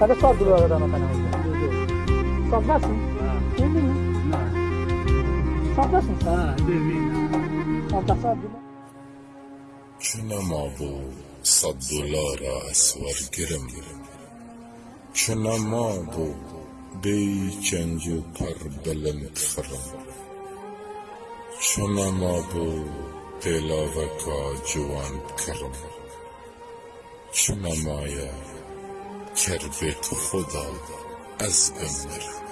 Hadi sor duru adam kana. Sablasın. Bildin mi? Sablasın sen. Ha, demin. Sablası Abdullah. چنما بو صد دلار اسور گرم چنما بو بی چنجو پر بلند خرم چنما بو دلاوکا جوان کرم کرده تو خدا از بین برم